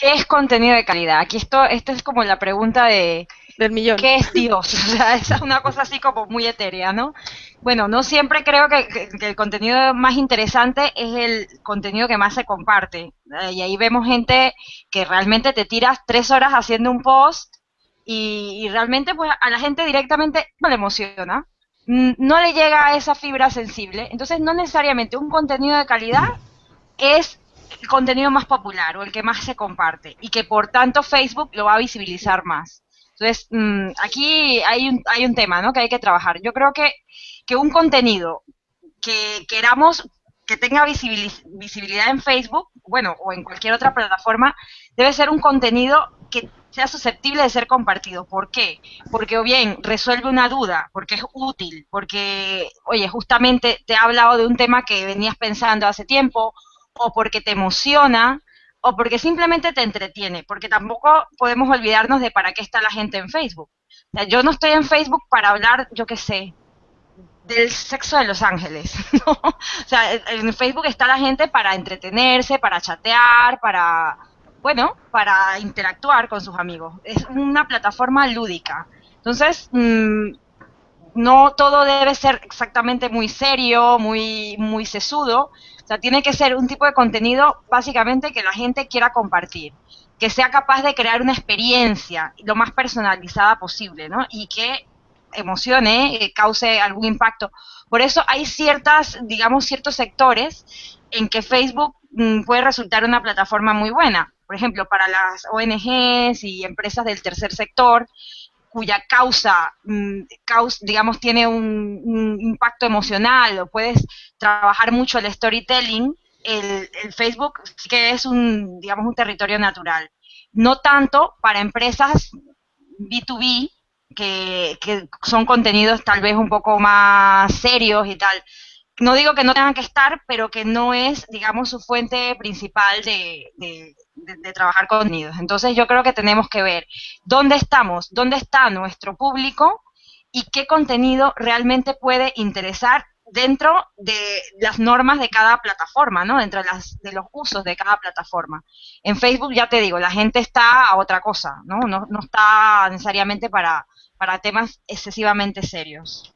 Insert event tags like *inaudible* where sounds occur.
¿Qué es contenido de calidad? Aquí esto, esta es como la pregunta de, del millón. ¿Qué es Dios? *laughs* O sea, es una cosa así como muy etérea, ¿no? Bueno, no siempre creo que, el contenido más interesante es el contenido que más se comparte. Eh, y ahí vemos gente que realmente te tiras tres horas haciendo un post y, realmente pues a la gente directamente no le emociona, no le llega a esa fibra sensible. Entonces no necesariamente un contenido de calidad es el contenido más popular o el que más se comparte y que por tanto Facebook lo va a visibilizar más. Entonces, mm, aquí hay un, hay un tema ¿no? que hay que trabajar. Yo creo que, que un contenido que queramos que tenga visibilidad en Facebook, bueno, o en cualquier otra plataforma, debe ser un contenido que sea susceptible de ser compartido. ¿Por qué? Porque o bien resuelve una duda, porque es útil, porque, oye, justamente te ha hablado de un tema que venías pensando hace tiempo, o porque te emociona, o porque simplemente te entretiene, porque tampoco podemos olvidarnos de para qué está la gente en Facebook. Yo no estoy en Facebook para hablar, yo qué sé, del sexo de Los Ángeles. *laughs* O sea, en Facebook está la gente para entretenerse, para chatear, para, bueno, para interactuar con sus amigos. Es una plataforma lúdica. Entonces, mm, no todo debe ser exactamente muy serio, muy, muy sesudo. O sea, tiene que ser un tipo de contenido básicamente que la gente quiera compartir, que sea capaz de crear una experiencia lo más personalizada posible, ¿no? Y que emocione, eh, cause algún impacto. Por eso hay ciertas, digamos, ciertos sectores en que Facebook mm, puede resultar una plataforma muy buena. Por ejemplo, para las ONGs y empresas del tercer sector, cuya causa, mm, digamos, tiene un, impacto emocional o puedes trabajar mucho el storytelling, el, Facebook sí que es un, digamos, un territorio natural. No tanto para empresas B2B, que, que son contenidos tal vez un poco más serios y tal no digo que no tengan que estar, pero que no es, digamos, su fuente principal de, trabajar contenidos. Entonces yo creo que tenemos que ver dónde estamos, dónde está nuestro público y qué contenido realmente puede interesar dentro de las normas de cada plataforma, ¿no? Dentro de, las, de los usos de cada plataforma. En Facebook, ya te digo, la gente está a otra cosa, ¿no? No, no está necesariamente para temas excesivamente serios.